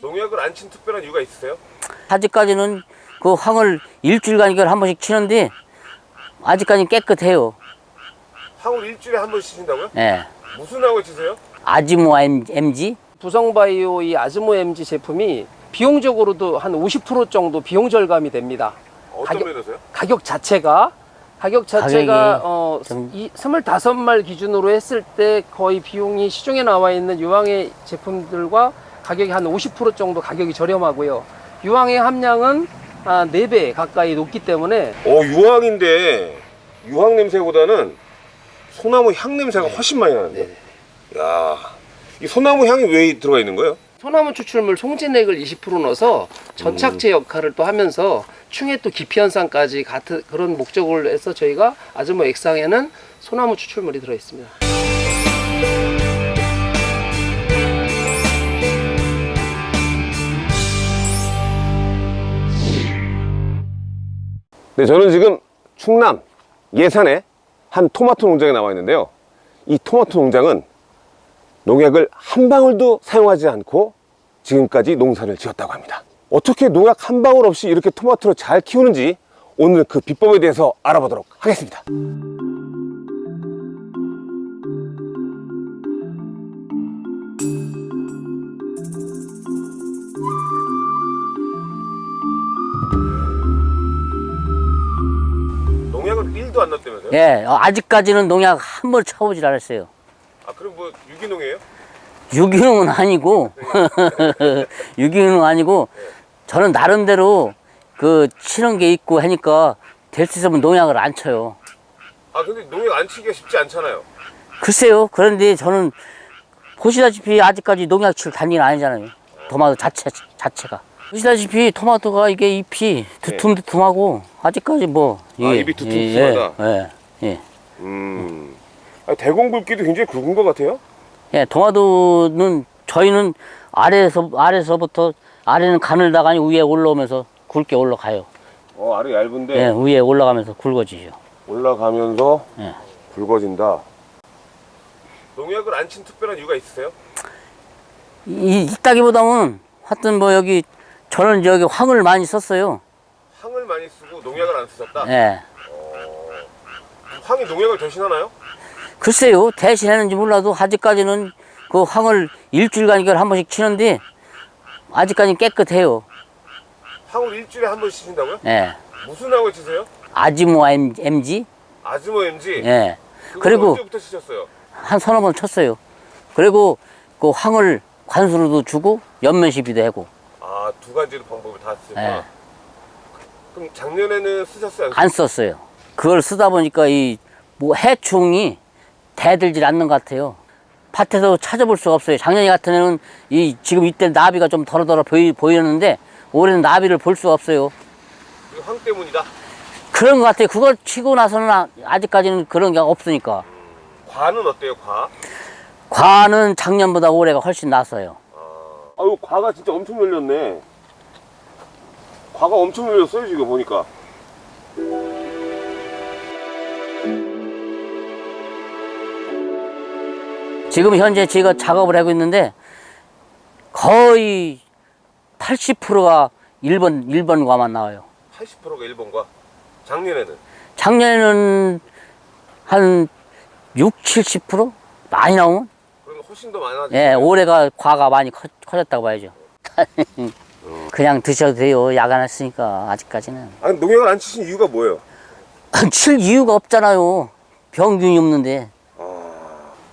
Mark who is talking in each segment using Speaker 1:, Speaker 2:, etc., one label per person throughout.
Speaker 1: 농약을 안 친 특별한 이유가 있으세요?
Speaker 2: 아직까지는 그 황을 일주일간 이걸 한 번씩 치는데 아직까지 깨끗해요.
Speaker 1: 황을 일주일에 한번 치신다고요?
Speaker 2: 예.
Speaker 1: 무슨 황을 치세요?
Speaker 2: 아지모 MG?
Speaker 3: 부성바이오 이 아즈모 MG 제품이 비용적으로도 한 50% 정도 비용 절감이 됩니다. 가격-
Speaker 1: 면에서요?
Speaker 3: 가격 자체가 가격 자체가
Speaker 2: 가격이
Speaker 3: 어,
Speaker 2: 좀-
Speaker 3: 이 25말 기준으로 했을 때 거의 비용이 시중에 나와 있는 유황의 제품들과 가격이 한 50% 정도 가격이 저렴하고요. 유황의 함량은 아, 4배 가까이 높기 때문에
Speaker 1: 어 유황인데 유황 냄새보다는 소나무 향 냄새가 훨씬 많이 나는데. 야, 이 소나무 향이 왜 들어가 있는 거예요?
Speaker 3: 소나무 추출물 송진액을 20% 넣어서 전착제 역할을 또 하면서 충해 또 기피 현상까지 같은 그런 목적을 해서 저희가 아즈모 액상에는 소나무 추출물이 들어 있습니다.
Speaker 1: 네, 저는 지금 충남 예산의 한 토마토 농장에 나와 있는데요. 이 토마토 농장은 농약을 한 방울도 사용하지 않고 지금까지 농사를 지었다고 합니다. 어떻게 농약 한 방울 없이 이렇게 토마토를 잘 키우는지 오늘 그 비법에 대해서 알아보도록 하겠습니다. 농약을 1도 안 넣었다면서요?
Speaker 2: 예. 어, 아직까지는 농약 한 번 쳐보질 않았어요.
Speaker 1: 아, 그럼 뭐 유기농이에요?
Speaker 2: 유기농은 아니고 유기농은 아니고 저는 나름대로 그 치는 게 있고 하니까 될 수 있으면 농약을 안 쳐요.
Speaker 1: 아, 근데 농약 안 치기가 쉽지 않잖아요.
Speaker 2: 글쎄요. 그런데 저는 보시다시피 아직까지 농약 칠 단계는 아니잖아요. 토마토 자체 자체가. 보시다시피 토마토가 이게 잎이 두툼두툼하고 아직까지 뭐
Speaker 1: 아, 잎이 두툼두툼하다?
Speaker 2: 예, 예, 예.
Speaker 1: 음. 아, 대공 굵기도 굉장히 굵은 것 같아요?
Speaker 2: 예, 토마토는 저희는 아래에서 아래서부터 아래는 가늘다가 위에 올라오면서 굵게 올라가요.
Speaker 1: 어, 아래 얇은데
Speaker 2: 예, 위에 올라가면서 굵어지죠.
Speaker 1: 올라가면서
Speaker 2: 예.
Speaker 1: 굵어진다. 농약을 안 친 특별한 이유가 있으세요?
Speaker 2: 이 있다기보다는 하여튼 뭐 여기 저는 여기 황을 많이 썼어요.
Speaker 1: 황을 많이 쓰고 농약을 안 쓰셨다?
Speaker 2: 예.
Speaker 1: 황이 농약을 대신하나요?
Speaker 2: 글쎄요, 대신 했는지 몰라도 아직까지는 그 황을 일주일간 이걸 한 번씩 치는데 아직까지 깨끗해요.
Speaker 1: 황을 일주일에 한번 치신다고요?
Speaker 2: 예.
Speaker 1: 무슨 황을 치세요?
Speaker 2: 아지모 MG?
Speaker 1: 아즈모 MG?
Speaker 2: 예.
Speaker 1: 그거
Speaker 2: 그리고
Speaker 1: 언제부터 치셨어요?
Speaker 2: 한 서너 번 쳤어요. 그리고 그 황을 관수로도 주고 연면 시비도 하고
Speaker 1: 아, 두 가지 방법을 다 쓰셨구나.
Speaker 2: 예.
Speaker 1: 그럼 작년에는 쓰셨어요?
Speaker 2: 안 썼어요. 그걸 쓰다 보니까 이 뭐 해충이 대들질 않는 것 같아요. 밭에서 찾아볼 수가 없어요. 작년 같은 해는 이 지금 이때 나비가 좀 덜어덜어 보이, 보이는데 올해는 나비를 볼 수가 없어요.
Speaker 1: 황 때문이다.
Speaker 2: 그런 것 같아요. 그걸 치고 나서는 아- 아직까지는 그런 게 없으니까.
Speaker 1: 과는 어때요, 과?
Speaker 2: 과는 작년보다 올해가 훨씬 낫어요.
Speaker 1: 아유, 과가 진짜 엄청 열렸네. 과가 엄청 열렸어요, 지금 보니까.
Speaker 2: 지금 현재 제가 작업을 하고 있는데 거의 80%가 1번, 1번 과만 나와요.
Speaker 1: 80%가 1번과 작년에는
Speaker 2: 작년에는 한 6, 70% 많이 나오면
Speaker 1: 그러면 훨씬 더 많아지죠.
Speaker 2: 예, 올해가 과가 많이 커, 커졌다고 봐야죠. 그냥 드셔도 돼요. 야간했으니까 아직까지는.
Speaker 1: 아니, 농약을 안 치신 이유가 뭐예요?
Speaker 2: 칠 이유가 없잖아요. 병균이 없는데.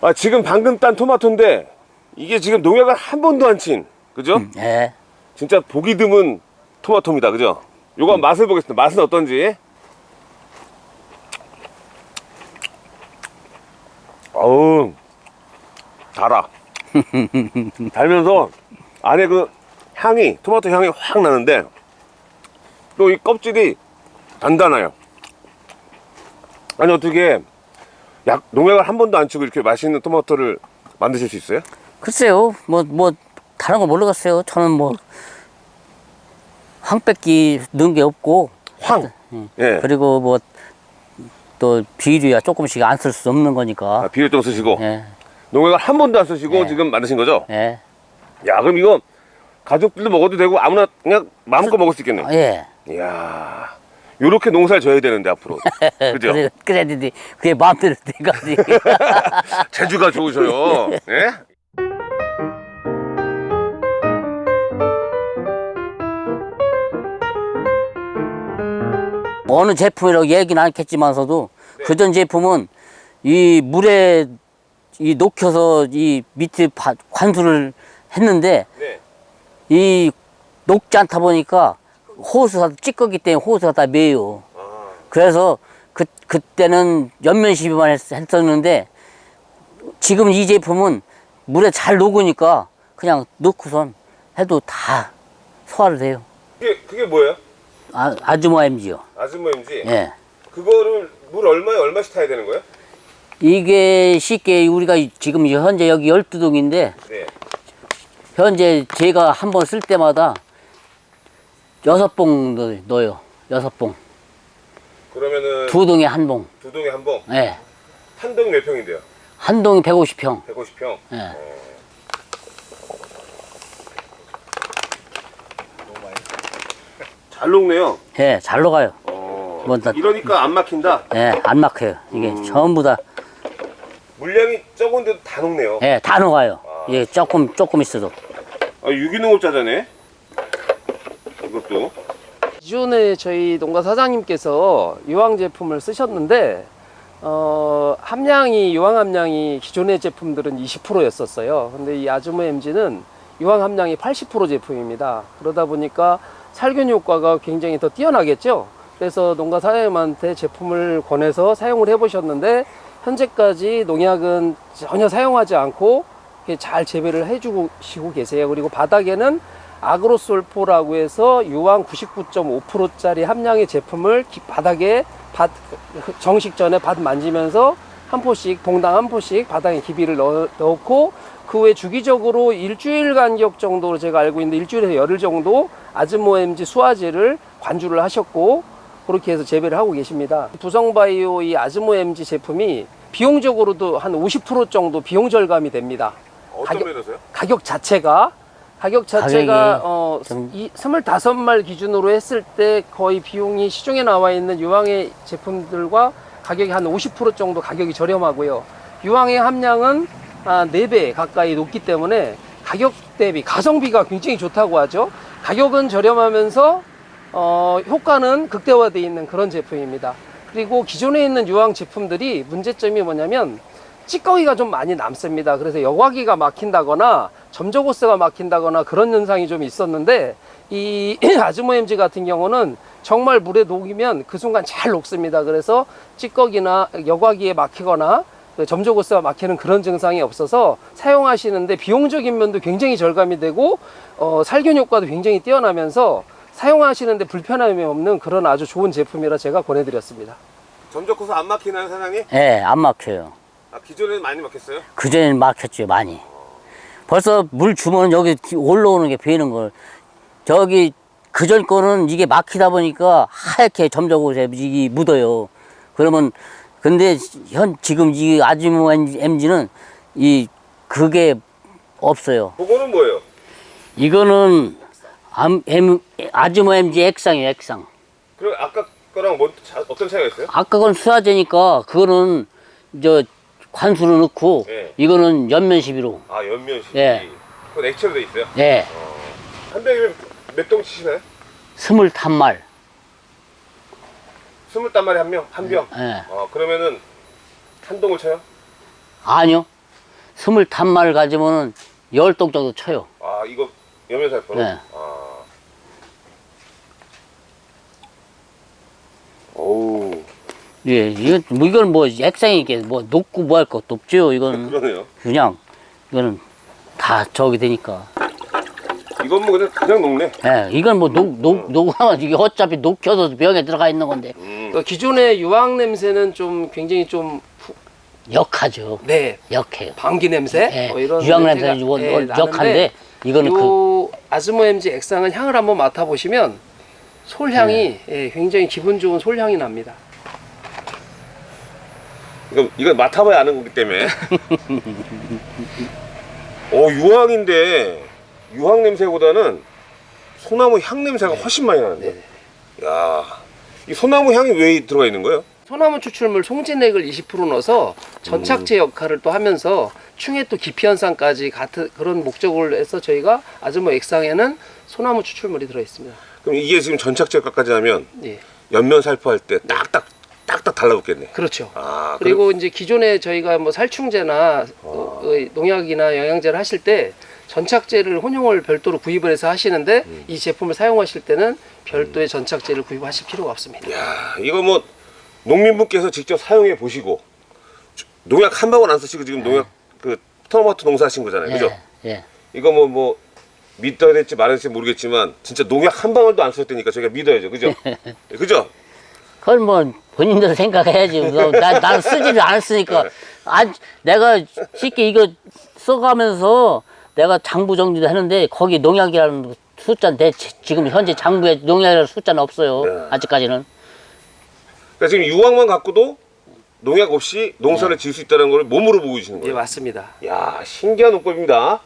Speaker 1: 아, 지금 방금 딴 토마토인데 이게 지금 농약을 한 번도 안 친, 그죠?
Speaker 2: 예.
Speaker 1: 진짜 보기 드문 토마토입니다, 그죠? 요거
Speaker 2: 음.
Speaker 1: 맛을 보겠습니다. 맛은 어떤지. 어우, 달아. 달면서 안에 그 향이, 토마토 향이 확 나는데 또 이 껍질이 단단해요. 아니, 어떻게 약, 농약을 한 번도 안 치고 이렇게 맛있는 토마토를 만드실 수 있어요?
Speaker 2: 글쎄요. 뭐, 뭐, 다른 거 모르겠어요. 저는 뭐, 황백기 넣은 게 없고.
Speaker 1: 황. 예.
Speaker 2: 그리고 뭐 또 비료야 조금씩 안 쓸 수 없는 거니까.
Speaker 1: 아, 비료똥 쓰시고
Speaker 2: 예,
Speaker 1: 농약을 한 번도 안 쓰시고
Speaker 2: 네.
Speaker 1: 지금 만드신 거죠?
Speaker 2: 예,
Speaker 1: 야 그럼 이거 가족들도 먹어도 되고 아무나 그냥 마음껏 먹을 수 있겠네.
Speaker 2: 예.
Speaker 1: 이야 요렇게 농사를 져야 되는데 앞으로 그죠?
Speaker 2: 그래, 그래야 되지. 그게 마음대로 돼가지.
Speaker 1: 재주가 좋으셔요. 예?
Speaker 2: 어느 제품이라고 얘기는 않겠지만서도
Speaker 1: 네.
Speaker 2: 그전 제품은 이 물에 이 녹여서 이 밑에 바- 관수를 했는데
Speaker 1: 네.
Speaker 2: 이 녹지 않다 보니까 호수가 찌꺼기 때문에 호수가 다 매요.
Speaker 1: 아,
Speaker 2: 그래서 그 그때는 연면 시비만 했, 했었는데 지금 이 제품은 물에 잘 녹으니까 그냥 넣고선 해도 다 소화를 돼요.
Speaker 1: 그게 그게 뭐예요?
Speaker 2: 아, 아주머 MG요.
Speaker 1: 아즈모임지.
Speaker 2: 예.
Speaker 1: 그거를 물 얼마에 얼마씩 타야 되는 거예요?
Speaker 2: 이게 쉽게 우리가 지금 현재 여기 12동인데
Speaker 1: 네.
Speaker 2: 현재 제가 한 번 쓸 때마다 여섯 봉 넣- 넣어요. 여섯 봉.
Speaker 1: 그러면은
Speaker 2: 두 동에 한 봉.
Speaker 1: 두 동에 한 봉.
Speaker 2: 예.
Speaker 1: 한 동이 몇 평인데요?
Speaker 2: 한 동이 150평.
Speaker 1: 150평.
Speaker 2: 예.
Speaker 1: 잘 녹네요.
Speaker 2: 예, 잘 녹아요.
Speaker 1: 어,
Speaker 2: 뭐 다-
Speaker 1: 이러니까 안 막힌다.
Speaker 2: 예, 안 막혀요. 이게
Speaker 1: 음.
Speaker 2: 전부 다,
Speaker 1: 물량이 적은데도 다 녹네요.
Speaker 2: 예, 다 녹아요. 예, 조금, 조금 있어도.
Speaker 1: 아, 유기농을 짜자네. 이것도.
Speaker 3: 기존에 저희 농가 사장님께서 유황 제품을 쓰셨는데 어, 함량이 유황 함량이 기존의 제품들은 20%였었어요. 근데 이 아즈모 MG는 유황 함량이 80% 제품입니다. 그러다 보니까 살균 효과가 굉장히 더 뛰어나겠죠. 그래서 농가 사장님한테 제품을 권해서 사용을 해 보셨는데 현재까지 농약은 전혀 사용하지 않고 잘 재배를 해주시고 계세요. 그리고 바닥에는 아그로솔포라고 해서 유황 99.5%짜리 함량의 제품을 기- 바닥에 밭 정식 전에 밭 만지면서 한 포씩 봉당 한 포씩 바닥에 기비를 넣, 넣고 그 후에 주기적으로 일주일 간격 정도로 제가 알고 있는데 일주일에서 열흘 정도 아즈모엠지 수화제를 관주를 하셨고 그렇게 해서 재배를 하고 계십니다. 두성바이오 이 아즈모엠지 제품이 비용적으로도 한 50% 정도 비용 절감이 됩니다. 가격-? 가격 자체가 가격 자체가 어,
Speaker 2: 좀-
Speaker 3: 이 25말 기준으로 했을 때 거의 비용이 시중에 나와 있는 유황의 제품들과 가격이 한 50% 정도 가격이 저렴하고요. 유황의 함량은 아, 4배 가까이 높기 때문에 가격 대비 가성비가 굉장히 좋다고 하죠. 가격은 저렴하면서 어, 효과는 극대화되어 있는 그런 제품입니다. 그리고 기존에 있는 유황 제품들이 문제점이 뭐냐면 찌꺼기가 좀 많이 남습니다. 그래서 여과기가 막힌다거나 점저고스가 막힌다거나 그런 현상이 좀 있었는데 이 아즈모엠지 같은 경우는 정말 물에 녹이면 그 순간 잘 녹습니다. 그래서 찌꺼기나 여과기에 막히거나 그 점저고스가 막히는 그런 증상이 없어서 사용하시는데 비용적인 면도 굉장히 절감이 되고 어, 살균 효과도 굉장히 뛰어나면서 사용하시는데 불편함이 없는 그런 아주 좋은 제품이라 제가 권해드렸습니다.
Speaker 1: 점적고서 안 막히나요, 사장님?
Speaker 2: 예, 안 막혀요.
Speaker 1: 아, 기존에는 많이 막혔어요?
Speaker 2: 그전에는 막혔죠, 많이. 벌써 물 주면 여기 기- 올라오는 게 보이는 걸. 저기, 그전 거는 이게 막히다 보니까 하얗게 점적으로 이 묻어요. 그러면, 근데 현, 지금 이 아지모 MG는 이, 그게 없어요.
Speaker 1: 그거는 뭐예요?
Speaker 2: 이거는 암, M, 아지모 MG 액상이에요, 액상.
Speaker 1: 그럼 아까 거랑 뭐, 자- 어떤 차이가 있어요?
Speaker 2: 아까 건 수화제니까 그거는 저 관수로 넣고
Speaker 1: 예.
Speaker 2: 이거는 연면 시비로.
Speaker 1: 아, 연면식.
Speaker 2: 예.
Speaker 1: 그건 액체로 돼 있어요?
Speaker 2: 예.
Speaker 1: 한 병이면 몇동 치시나요?
Speaker 2: 스물탄 말.
Speaker 1: 스물 단 말에 한 명? 한 병?
Speaker 2: 예.
Speaker 1: 어, 그러면은 한 동을 쳐요?
Speaker 2: 아니요. 스물탄 말 가지면은 열 동 정도 쳐요.
Speaker 1: 아, 이거 연면살포로?
Speaker 2: 네.
Speaker 1: 아. 오우,
Speaker 2: 예, 이건 뭐 이건 뭐 액상이 이게 뭐 녹고 뭐 할 것도 없죠. 이거는
Speaker 1: 그러네요.
Speaker 2: 그냥 이거는 다 저기 되니까.
Speaker 1: 이건 뭐 그냥, 그냥 녹네.
Speaker 2: 예, 이건 뭐 녹, 녹, 녹으면 이게 어차피 녹혀서 병에 들어가 있는 건데
Speaker 1: 음.
Speaker 3: 그 기존의 유황 냄새는 좀 굉장히 좀
Speaker 2: 역하죠.
Speaker 3: 네.
Speaker 2: 역해요.
Speaker 3: 방귀 냄새
Speaker 2: 예,
Speaker 3: 뭐 이런
Speaker 2: 유황
Speaker 3: 냄새가,
Speaker 2: 냄새는 원-
Speaker 3: 예,
Speaker 2: 원-
Speaker 3: 나는데
Speaker 2: 역한데 이거는 그
Speaker 3: 요 아즈모엠지 액상은 향을 한번 맡아 보시면 솔향이 예, 굉장히 기분 좋은 솔향이 납니다.
Speaker 1: 이거 이거 맡아봐야 아는 거기 때문에. 어 유황인데 유황 냄새보다는 소나무 향 냄새가 훨씬 많이 나는데. 야, 이 소나무 향이 왜 들어가 있는 거예요?
Speaker 3: 소나무 추출물 송진액을 20% 넣어서 전착제 역할을 또 하면서 충해 또 기피 현상까지 같은 그런 목적을 해서 저희가 아즈모 액상에는 소나무 추출물이 들어 있습니다.
Speaker 1: 그럼 이게 지금 전착제 효과까지 하면
Speaker 3: 예.
Speaker 1: 옆면 살포할 때 딱딱 딱딱 달라붙겠네.
Speaker 3: 그렇죠.
Speaker 1: 아,
Speaker 3: 그리고 이제 기존에 저희가 뭐 살충제나 어, 어, 농약이나 영양제를 하실 때 전착제를 혼용을 별도로 구입을 해서 하시는데 이 제품을 사용하실 때는 별도의 전착제를 구입하실 필요가 없습니다.
Speaker 1: 야, 이거 뭐 농민분께서 직접 사용해 보시고 농약 한 방울 안 쓰시고 지금 농약 그 토마토 농사하신 거잖아요, 그죠?
Speaker 2: 예, 예.
Speaker 1: 이거 뭐 뭐 믿어야 될지 말아야 될지 모르겠지만 진짜 농약 한 방울도 안 썼다니까 저희가 믿어야죠, 그죠? 예, 그죠?
Speaker 2: 그건 뭐 본인들 생각해야지. 뭐, 나, 난 쓰지를 않았으니까. 아, 내가 쉽게 이거 써가면서 내가 장부 정리도 했는데 거기 농약이라는 숫자인데 지금 현재 장부에 농약이라는 숫자는 없어요.
Speaker 1: 네.
Speaker 2: 아직까지는.
Speaker 1: 그러니까 지금 유황만 갖고도 농약 없이 농사를 네. 지을 수 있다는 걸 몸으로 보고 계시는
Speaker 3: 예,
Speaker 1: 거예요.
Speaker 3: 예, 맞습니다.
Speaker 1: 야 신기한 농법입니다.